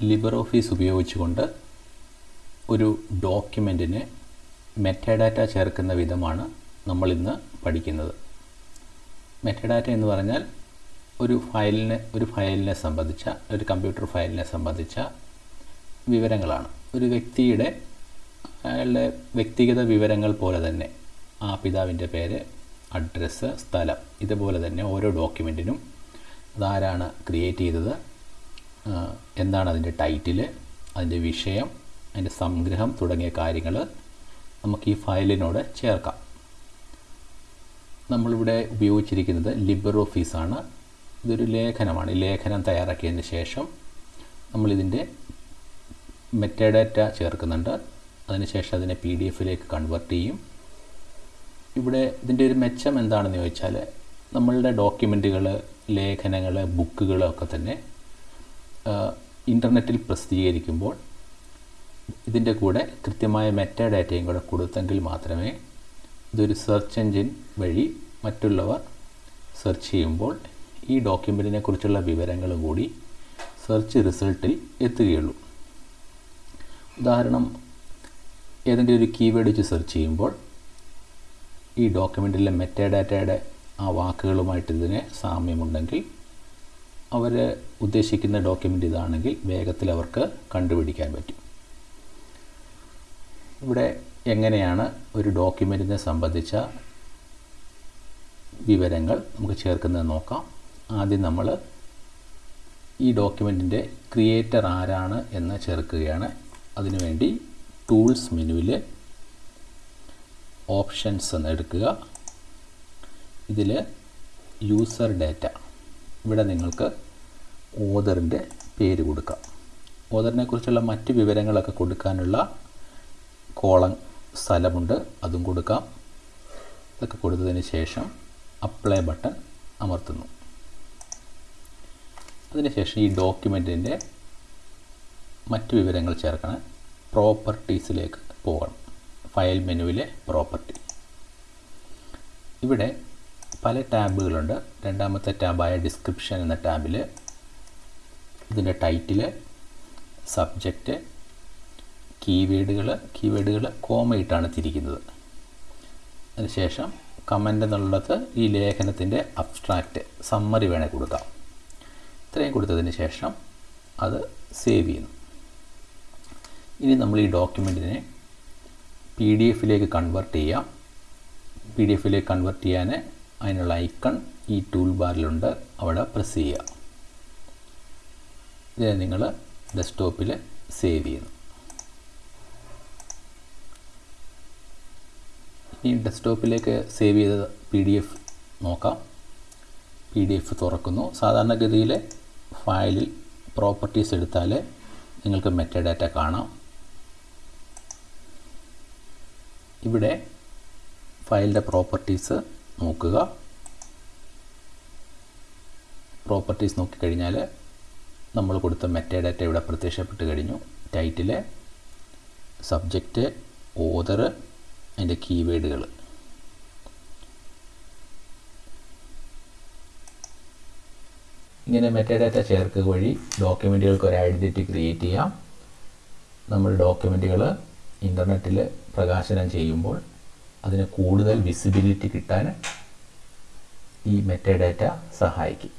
Libre Office ഉപയോഗിച്ചുകൊണ്ട് ഒരു ഡോക്യുമെന്റിന് metadata ചേർക്കുന്ന വിധമാണ് നമ്മളിന്ന് പഠിക്കുന്നത്. മെറ്റഡാറ്റ എന്ന് പറഞ്ഞാൽ ഒരു ഫയലിനെ ഒരു ഫയലിനെ സംബന്ധിച്ച ഒരു കമ്പ്യൂട്ടർ ഫയലിനെ സംബന്ധിച്ച വിവരങ്ങളാണ്. ഒരു വ്യക്തിയുടെ അയാളുടെ വ്യക്തിഗത വിവരങ്ങൾ പോലെ തന്നെ ആ പിതാവിന്റെ പേര് അഡ്രസ്സ് സ്ഥലം ഇതുപോലെ തന്നെ ഓരോ ഡോക്യുമെന്റിനും അതാരാണ് ക്രിയേറ്റ് ചെയ്തത് എന്താണ് അതിന്റെ ടൈറ്റിൽ അതിന്റെ വിഷയം അതിന്റെ സംഗ്രഹം തുടങ്ങിയ കാര്യങ്ങൾ നമുക്ക് ഈ ഫയലിനോട് ചേർക്കാം. നമ്മളിവിടെ ഉപയോഗിച്ചിരിക്കുന്നത് ലിബർ ഓഫീസാണ് ഇതൊരു ലേഖനമാണ്. ഈ ലേഖനം തയ്യാറാക്കിയതിന് ശേഷം നമ്മളിതിന്റെ മെറ്റഡാറ്റ ചേർക്കുന്നുണ്ട്. അതിനുശേഷം അതിനെ പി ഡി എഫിലേക്ക് കൺവേർട്ട് ചെയ്യും. ഇവിടെ ഇതിന്റെ ഒരു മെച്ചം എന്താണെന്ന് ചോദിച്ചാൽ നമ്മളുടെ ഡോക്യുമെന്റുകൾ ലേഖനങ്ങൾ ബുക്കുകളൊക്കെ തന്നെ ഇന്റർനെറ്റിൽ പ്രസിദ്ധീകരിക്കുമ്പോൾ ഇതിന്റെ കൂടെ കൃത്യമായ മെറ്റ ഡാറ്റയും കൂടെ കൊടുത്തെങ്കിൽ മാത്രമേ ഇതൊരു സെർച്ച് എൻജിൻ വഴി മറ്റുള്ളവർ സെർച്ച് ചെയ്യുമ്പോൾ ഈ ഡോക്യുമെന്റിനെ കുറിച്ചുള്ള വിവരങ്ങൾ കൂടി സെർച്ച് റിസൾട്ടിൽ എത്തുകയുള്ളൂ. ഉദാഹരണം ഏതെങ്കിലും ഒരു കീവേഡ് വെച്ച് സെർച്ച് ചെയ്യുമ്പോൾ ഈ ഡോക്യുമെന്റിലെ മെറ്റ ഡാറ്റയുടെ ആ വാക്കുകളുമായിട്ട് ഇതിന് സാമ്യമുണ്ടെങ്കിൽ അവർ ഉദ്ദേശിക്കുന്ന ഡോക്യുമെന്റ് ഇതാണെങ്കിൽ വേഗത്തിൽ അവർക്ക് കണ്ടുപിടിക്കാൻ പറ്റും. ഇവിടെ എങ്ങനെയാണ് ഒരു ഡോക്യുമെന്റിനെ സംബന്ധിച്ച വിവരങ്ങൾ നമുക്ക് ചേർക്കുന്നത് നോക്കാം. ആദ്യം നമ്മൾ ഈ ഡോക്യുമെന്റിന്റെ ക്രിയേറ്റർ ആരാണ് എന്ന് ചേർക്കുകയാണ്. അതിനുവേണ്ടി ടൂൾസ് മെനുവിൽ ഓപ്ഷൻസ് എന്ന് എടുക്കുക. ഇതിൽ യൂസർ ഡാറ്റ ഇവിടെ നിങ്ങൾക്ക് ഓദറിന്റെ പേര് കൊടുക്കാം. ഓദറിനെ കുറിച്ചുള്ള മറ്റ് വിവരങ്ങളൊക്കെ കൊടുക്കാനുള്ള കോളം സ്ഥലമുണ്ട്. അതും കൊടുക്കാം. ഇതൊക്കെ കൊടുത്തതിന് ശേഷം അപ്ലൈ ബട്ടൺ അമർത്തുന്നു. അതിനുശേഷം ഈ ഡോക്യുമെന്റിന്റെ മറ്റ് വിവരങ്ങൾ ചേർക്കണം. പ്രോപ്പർട്ടീസിലേക്ക് പോകണം. ഫയൽ മെനുവിലെ പ്രോപ്പർട്ടി ഇവിടെ പല ടാബുകളുണ്ട്. രണ്ടാമത്തെ ടാബായ ഡിസ്ക്രിപ്ഷൻ എന്ന ടാബിൽ ഇതിന്റെ ടൈറ്റിൽ സബ്ജക്റ്റ് കീവേഡുകൾ കീവേഡുകൾ കോമയിട്ടാണ് തിരിക്കുന്നത്. അതിനുശേഷം കമന്റ് എന്നുള്ളത് ഈ ലേഖനത്തിന്റെ അബ്സ്ട്രാക്റ്റ് സമ്മറി വേണേൽ കൊടുക്കാം. ഇത്രയും കൊടുത്തതിന് ശേഷം അത് സേവ് ചെയ്യുന്നു. ഇനി നമ്മൾ ഈ ഡോക്യുമെന്റിനെ പി ഡി എഫിലേക്ക് കൺവേർട്ട് ചെയ്യാം. പി ഡി എഫിലേക്ക് കൺവേർട്ട് ചെയ്യാൻ അതിനുള്ള ഐക്കൺ ഈ ടൂൾ ബാറിലുണ്ട് അവിടെ പ്രസ് ചെയ്യുക. ഇതിനെ നിങ്ങൾ ഡെസ്ക്ടോപ്പിൽ സേവ് ചെയ്യുന്നു. ഈ ഡെസ്ക്ടോപ്പിലേക്ക് സേവ് ചെയ്ത പി ഡി എഫ് നോക്കാം. പി ഡി എഫ് തുറക്കുന്നു. സാധാരണഗതിയിൽ ഫയലിൽ പ്രോപ്പർട്ടീസ് എടുത്താൽ നിങ്ങൾക്ക് മെറ്റഡാറ്റ കാണാം. ഇവിടെ ഫയലിന്റെ പ്രോപ്പർട്ടീസ് നോക്കുക. പ്രോപ്പർട്ടീസ് നോക്കിക്കഴിഞ്ഞാൽ നമ്മൾ കൊടുത്ത മെറ്റഡാറ്റ ഇവിടെ പ്രത്യക്ഷപ്പെട്ട് കഴിഞ്ഞു. ടൈറ്റിൽ സബ്ജക്റ്റ് ഓതർ അതിന്റെ കീവേഡുകൾ ഇങ്ങനെ മെറ്റഡാറ്റ ചേർക്കുക വഴി ഡോക്യുമെന്റുകൾക്ക് ഒരു ഐഡന്റിറ്റി ക്രിയേറ്റ് ചെയ്യാം. നമ്മൾ ഡോക്യുമെന്റുകൾ ഇന്റർനെറ്റിൽ പ്രകാശനം ചെയ്യുമ്പോൾ അതിന് കൂടുതൽ വിസിബിലിറ്റി കിട്ടാൻ ഈ മെറ്റഡാറ്റ സഹായിക്കും.